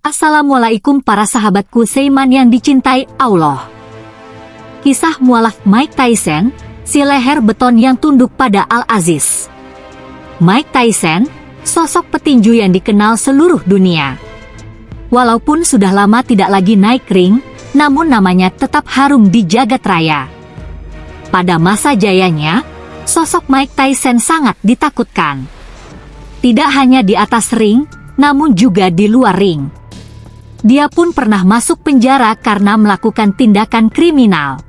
Assalamualaikum para sahabatku Seiman yang dicintai Allah. Kisah mualaf Mike Tyson, si leher beton yang tunduk pada Al-Aziz. Mike Tyson, sosok petinju yang dikenal seluruh dunia. Walaupun sudah lama tidak lagi naik ring, namun namanya tetap harum di jagat raya. Pada masa jayanya, sosok Mike Tyson sangat ditakutkan. Tidak hanya di atas ring, namun juga di luar ring. Dia pun pernah masuk penjara karena melakukan tindakan kriminal.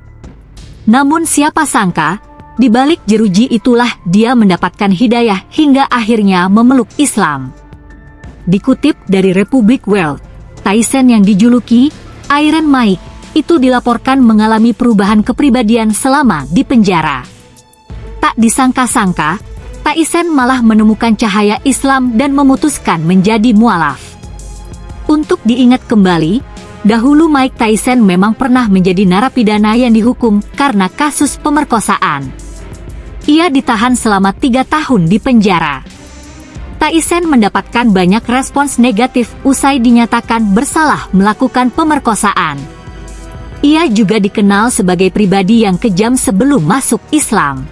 Namun siapa sangka, di balik jeruji itulah dia mendapatkan hidayah hingga akhirnya memeluk Islam. Dikutip dari Republic World, Tyson yang dijuluki Iron Mike itu dilaporkan mengalami perubahan kepribadian selama di penjara. Tak disangka-sangka, Tyson malah menemukan cahaya Islam dan memutuskan menjadi mualaf. Untuk diingat kembali, dahulu Mike Tyson memang pernah menjadi narapidana yang dihukum karena kasus pemerkosaan. Ia ditahan selama tiga tahun di penjara. Tyson mendapatkan banyak respons negatif usai dinyatakan bersalah melakukan pemerkosaan. Ia juga dikenal sebagai pribadi yang kejam sebelum masuk Islam.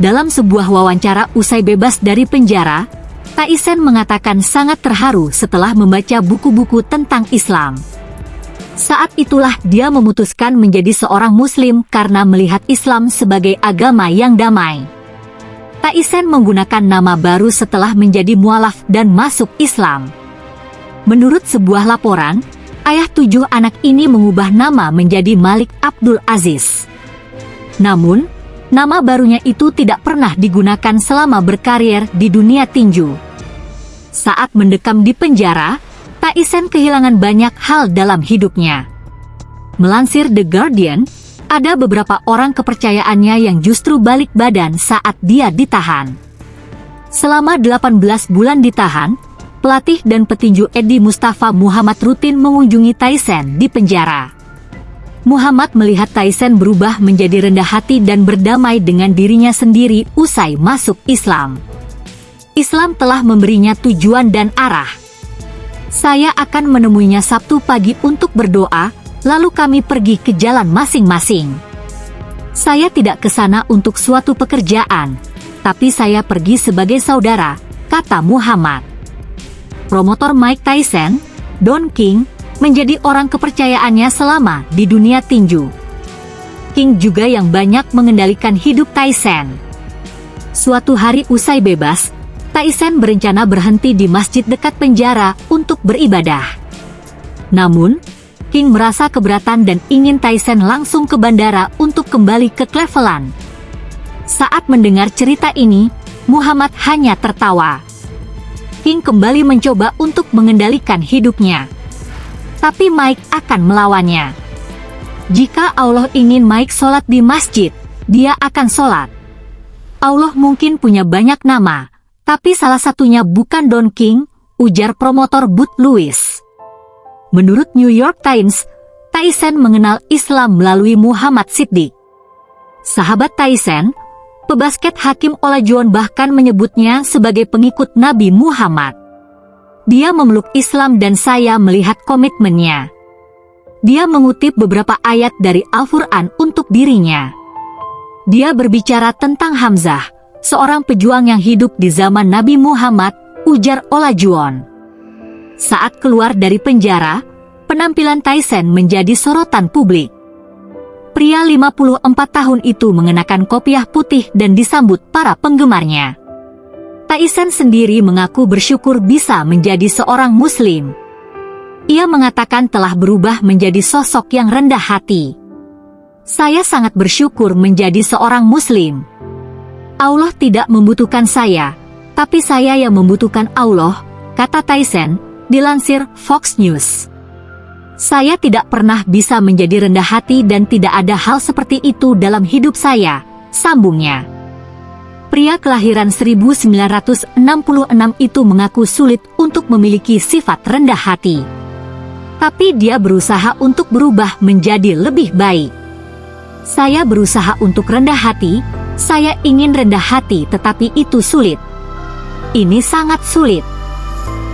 Dalam sebuah wawancara usai bebas dari penjara, Taisen mengatakan sangat terharu setelah membaca buku-buku tentang Islam. Saat itulah dia memutuskan menjadi seorang muslim karena melihat Islam sebagai agama yang damai. Taisen menggunakan nama baru setelah menjadi mualaf dan masuk Islam. Menurut sebuah laporan, ayah tujuh anak ini mengubah nama menjadi Malik Abdul Aziz. Namun, nama barunya itu tidak pernah digunakan selama berkarir di dunia tinju. Saat mendekam di penjara, Taisen kehilangan banyak hal dalam hidupnya. Melansir The Guardian, ada beberapa orang kepercayaannya yang justru balik badan saat dia ditahan. Selama 18 bulan ditahan, pelatih dan petinju Edi Mustafa Muhammad rutin mengunjungi Tyson di penjara. Muhammad melihat Tyson berubah menjadi rendah hati dan berdamai dengan dirinya sendiri usai masuk Islam. Islam telah memberinya tujuan dan arah. Saya akan menemuinya Sabtu pagi untuk berdoa, lalu kami pergi ke jalan masing-masing. Saya tidak ke sana untuk suatu pekerjaan, tapi saya pergi sebagai saudara, kata Muhammad. Promotor Mike Tyson, Don King, menjadi orang kepercayaannya selama di dunia tinju. King juga yang banyak mengendalikan hidup Tyson. Suatu hari usai bebas, Tyson berencana berhenti di masjid dekat penjara untuk beribadah. Namun, King merasa keberatan dan ingin Tyson langsung ke bandara untuk kembali ke Cleveland. Saat mendengar cerita ini, Muhammad hanya tertawa. King kembali mencoba untuk mengendalikan hidupnya. Tapi Mike akan melawannya. Jika Allah ingin Mike sholat di masjid, dia akan sholat. Allah mungkin punya banyak nama, tapi salah satunya bukan Don King, ujar promotor Bud Lewis. Menurut New York Times, Tyson mengenal Islam melalui Muhammad Siddiq. Sahabat Tyson, pebasket Hakim Olajuwon bahkan menyebutnya sebagai pengikut Nabi Muhammad. Dia memeluk Islam dan saya melihat komitmennya. Dia mengutip beberapa ayat dari Al-Quran untuk dirinya. Dia berbicara tentang Hamzah, seorang pejuang yang hidup di zaman Nabi Muhammad, ujar Olajuwon. Saat keluar dari penjara, penampilan Tyson menjadi sorotan publik. Pria 54 tahun itu mengenakan kopiah putih dan disambut para penggemarnya. Tyson sendiri mengaku bersyukur bisa menjadi seorang muslim. Ia mengatakan telah berubah menjadi sosok yang rendah hati. Saya sangat bersyukur menjadi seorang muslim. Allah tidak membutuhkan saya, tapi saya yang membutuhkan Allah, kata Tyson, dilansir Fox News. Saya tidak pernah bisa menjadi rendah hati dan tidak ada hal seperti itu dalam hidup saya, sambungnya. Pria kelahiran 1966 itu mengaku sulit untuk memiliki sifat rendah hati. Tapi dia berusaha untuk berubah menjadi lebih baik. Saya berusaha untuk rendah hati, saya ingin rendah hati tetapi itu sulit. Ini sangat sulit.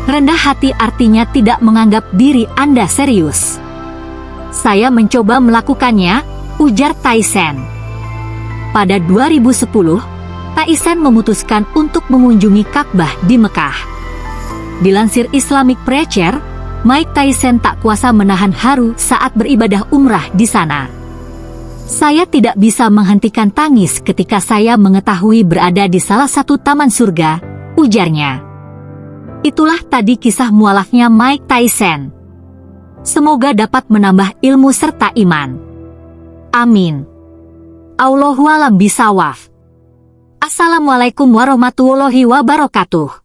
Rendah hati artinya tidak menganggap diri Anda serius. Saya mencoba melakukannya, ujar Tyson. Pada 2010, Tyson memutuskan untuk mengunjungi Ka'bah di Mekah. Dilansir Islamic Preacher, Mike Tyson tak kuasa menahan haru saat beribadah umrah di sana. Saya tidak bisa menghentikan tangis ketika saya mengetahui berada di salah satu taman surga, ujarnya. Itulah tadi kisah mualafnya Mike Tyson. Semoga dapat menambah ilmu serta iman. Amin. Allahualam bisawaf. Assalamualaikum warahmatullahi wabarakatuh.